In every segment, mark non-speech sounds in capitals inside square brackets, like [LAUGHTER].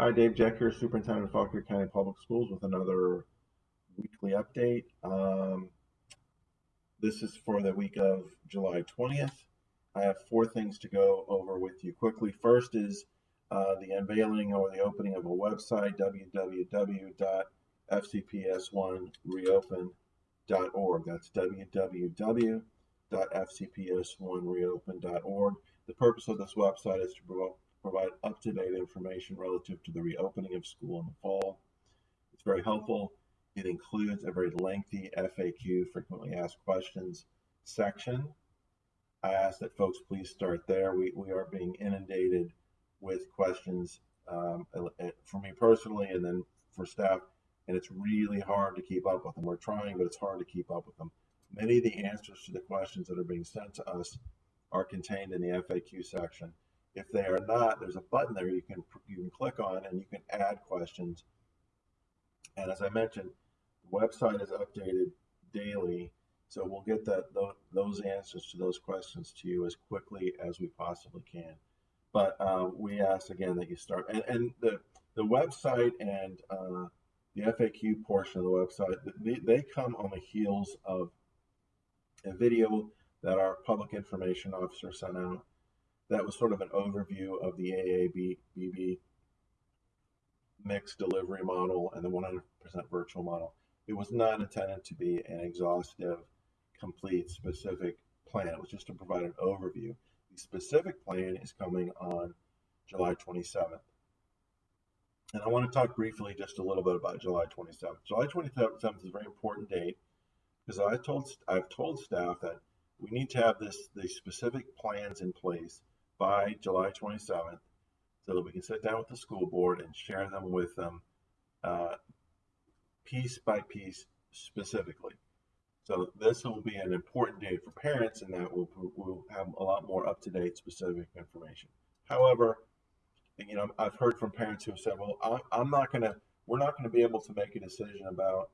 Hi, Dave Jeck here, Superintendent of Fauquier County Public Schools with another weekly update. Um, this is for the week of July 20th. I have four things to go over with you quickly. First is uh, the unveiling or the opening of a website, www.fcps1reopen.org. That's www.fcps1reopen.org. The purpose of this website is to promote provide up-to-date information relative to the reopening of school in the fall. It's very helpful. It includes a very lengthy FAQ, frequently asked questions section. I ask that folks please start there. We, we are being inundated with questions um, for me personally and then for staff, and it's really hard to keep up with them. We're trying, but it's hard to keep up with them. Many of the answers to the questions that are being sent to us are contained in the FAQ section. If they are not, there's a button there you can you can click on and you can add questions. And as I mentioned, the website is updated daily, so we'll get that those answers to those questions to you as quickly as we possibly can. But uh, we ask again that you start and, and the the website and uh, the FAQ portion of the website they, they come on the heels of a video that our public information officer sent out that was sort of an overview of the AABB mixed delivery model and the 100% virtual model. It was not intended to be an exhaustive, complete, specific plan. It was just to provide an overview. The specific plan is coming on July 27th. And I want to talk briefly just a little bit about July 27th. July 27th is a very important date because I told I've told staff that we need to have this these specific plans in place by July 27th so that we can sit down with the school board and share them with them uh, piece by piece specifically. So this will be an important date for parents and that we'll, we'll have a lot more up-to-date specific information. However, you know, I've heard from parents who have said, well, I'm not going to, we're not going to be able to make a decision about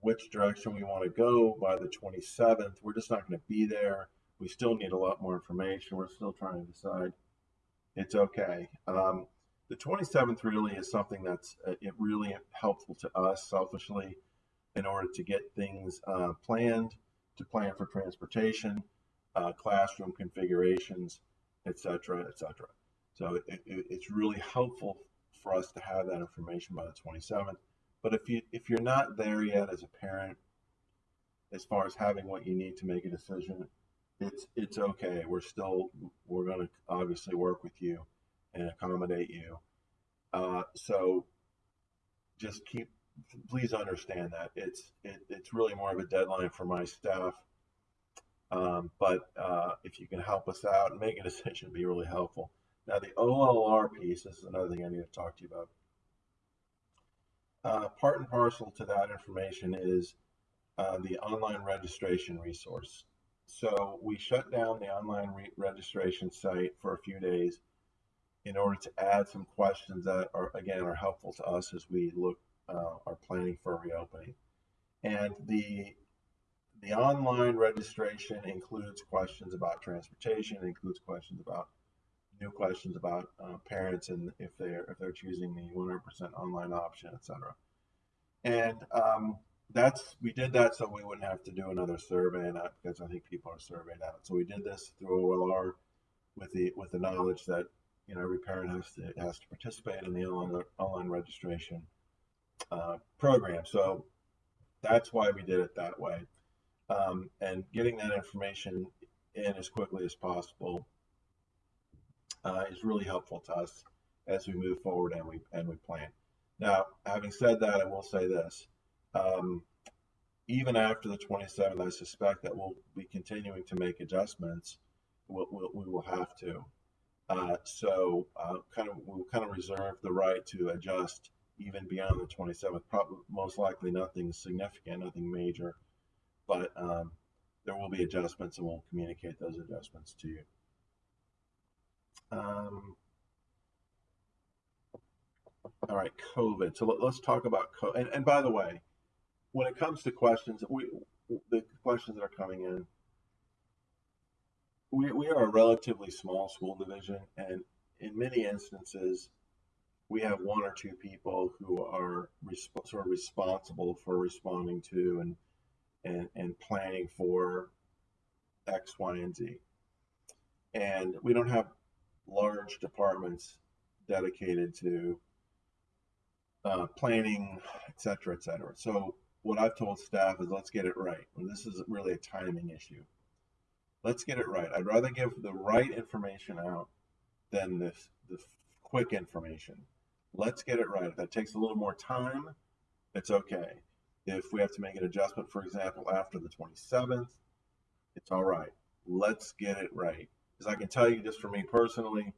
which direction we want to go by the 27th. We're just not going to be there we still need a lot more information. We're still trying to decide. It's okay. Um, the 27th really is something that's uh, it really helpful to us selfishly in order to get things uh, planned, to plan for transportation, uh, classroom configurations, etc., etc. So it, it, it's really helpful for us to have that information by the 27th. But if you if you're not there yet as a parent, as far as having what you need to make a decision, it's it's okay. We're still we're going to obviously work with you and accommodate you. Uh, so just keep please understand that it's it, it's really more of a deadline for my staff. Um, but uh, if you can help us out and make a [LAUGHS] decision, be really helpful. Now the OLR piece is another thing I need to talk to you about. Uh, part and parcel to that information is uh, the online registration resource. So we shut down the online re registration site for a few days in order to add some questions that are, again, are helpful to us as we look, uh, are planning for reopening. And the the online registration includes questions about transportation, includes questions about new questions about uh, parents and if they're if they're choosing the 100% online option, etc. And um, that's we did that so we wouldn't have to do another survey and because I think people are surveyed out. So we did this through OLR with the with the knowledge that you know every parent has to has to participate in the online online registration uh, program. So that's why we did it that way. Um, and getting that information in as quickly as possible uh, is really helpful to us as we move forward and we and we plan. Now, having said that, I will say this um, even after the 27th, I suspect that we'll be continuing to make adjustments. We'll, we'll we will have to. Uh, so uh, kind of we'll kind of reserve the right to adjust even beyond the 27th. Probably most likely nothing significant, nothing major, but um, there will be adjustments, and we'll communicate those adjustments to you. Um, all right, COVID. So let, us talk about COVID. And, and by the way, when it comes to questions, we the questions that are coming in, we, we are a relatively small school division, and in many instances, we have one or two people who are resp- sort of responsible for responding to and and and planning for X, Y, and Z. And we don't have large departments dedicated to uh, planning, et cetera, et cetera. So what I've told staff is let's get it right. And this is really a timing issue. Let's get it right. I'd rather give the right information out than this the quick information. Let's get it right. If that takes a little more time, it's okay. If we have to make an adjustment, for example, after the 27th, it's all right. Let's get it right. Because I can tell you just for me personally,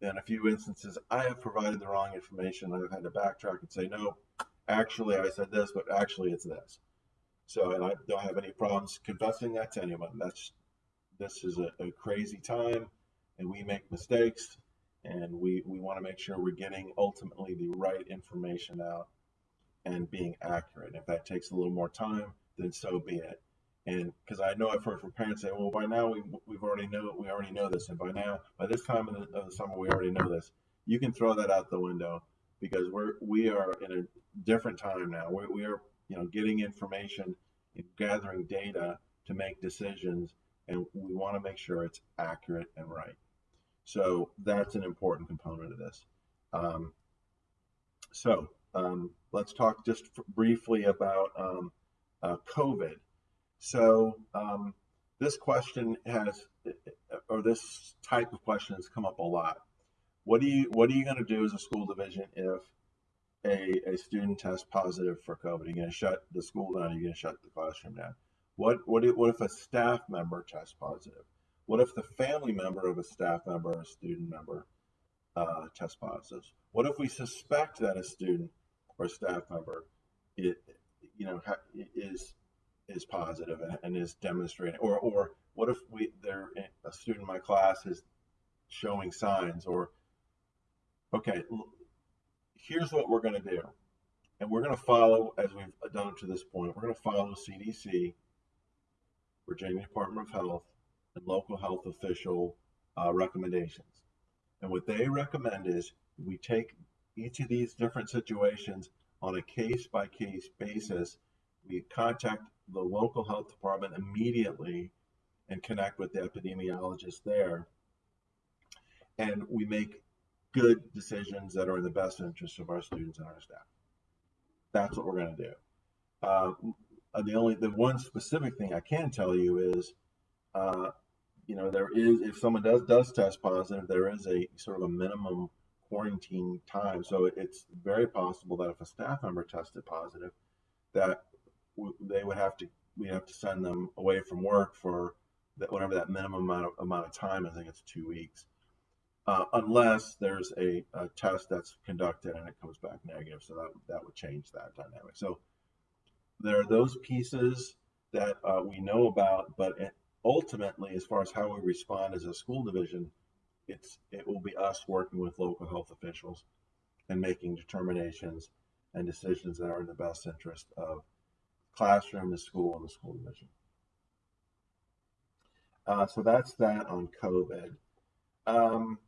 in a few instances, I have provided the wrong information. I've had to backtrack and say, no, actually, I said this, but actually, it's this. So, and I don't have any problems confessing that to anyone. That's this is a, a crazy time, and we make mistakes, and we we want to make sure we're getting ultimately the right information out and being accurate. If that takes a little more time, then so be it. And because I know I've heard from parents say, well, by now we, we've already know we already know this, and by now by this time of the, of the summer we already know this. You can throw that out the window because we're we are in a different time now. We, we are you know getting information and gathering data to make decisions, and we want to make sure it's accurate and right. So that's an important component of this. Um, so um, let's talk just briefly about um, uh, COVID. So um, this question has, or this type of question has come up a lot. What do you What are you going to do as a school division if a, a student tests positive for COVID? Are you going to shut the school down? Are you going to shut the classroom down? What What if, what if a staff member tests positive? What if the family member of a staff member or a student member uh, tests positive? What if we suspect that a student or staff member it, you know is is positive and, and is demonstrating or or what if we there a student in my class is showing signs or okay here's what we're going to do. And we're going to follow as we've done to this point we're going to follow cdc virginia department of health and local health official uh, recommendations. And what they recommend is we take each of these different situations on a case by case basis. We contact the local health department immediately and connect with the epidemiologist there. And we make good decisions that are in the best interest of our students and our staff. That's what we're going to do. Uh, the only, the one specific thing I can tell you is, uh, you know, there is, if someone does does test positive, there is a sort of a minimum quarantine time. So it's very possible that if a staff member tested positive, that they would have to we have to send them away from work for that whatever that minimum amount of, amount of time. I think it's two weeks, uh, unless there's a, a, test that's conducted and it comes back negative. So that that would change that dynamic. So there are those pieces that uh, we know about, but ultimately, as far as how we respond as a school division, it's it will be us working with local health officials and making determinations and decisions that are in the best interest of classroom, the school, and the school division. Uh, so that's that on COVID. Um,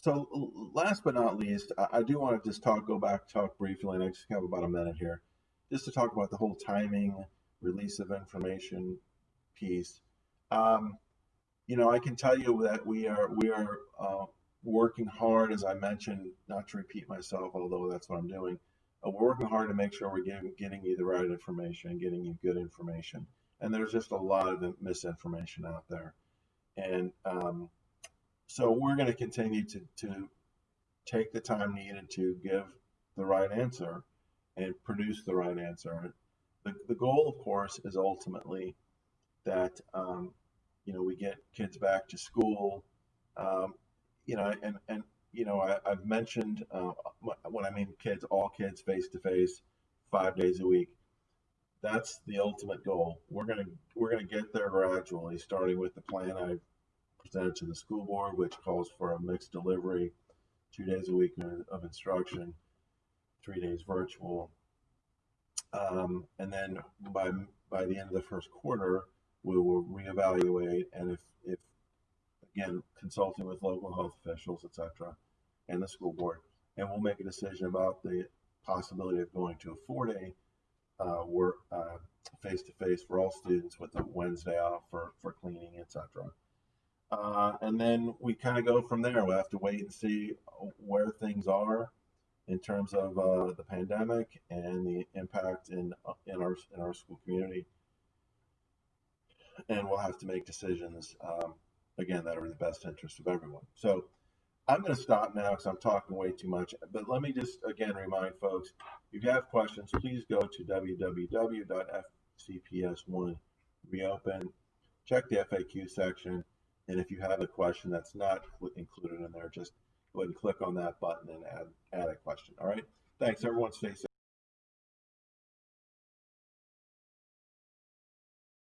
so last but not least, I, do want to just talk, go back, talk briefly, and I just have about a minute here, just to talk about the whole timing, release of information piece. Um, you know, I can tell you that we are we are uh, working hard, as I mentioned, not to repeat myself, although that's what I'm doing, uh, we're working hard to make sure we're getting, getting you the right information, getting you good information. And there's just a lot of misinformation out there. And um, so we're going to continue to, to take the time needed to give the right answer and produce the right answer. The, the goal, of course, is ultimately that um, you know we get kids back to school. Um, you know, and and you know, I, have mentioned uh, when I mean kids, all kids face to face, five days a week. That's the ultimate goal. We're gonna we're gonna get there gradually, starting with the plan I presented to the school board, which calls for a mixed delivery, two days a week of instruction, three days virtual, um, and then by by the end of the first quarter, we will reevaluate, and if if again, consulting with local health officials, etc., and the school board, and we'll make a decision about the possibility of going to a four-day uh, work uh, face-to-face for all students with a Wednesday off for for cleaning, etc. Uh, and then we kind of go from there. We'll have to wait and see where things are in terms of uh, the pandemic and the impact in uh, in our in our school community. And we'll have to make decisions um, again that are in the best interest of everyone. So I'm going to stop now because I'm talking way too much. But let me just again remind folks: if you have questions, please go to www.fcps1 reopen. Check the FAQ section, and if you have a question that's not included in there, just go ahead and click on that button and add add a question. All right. Thanks, everyone. Stay safe.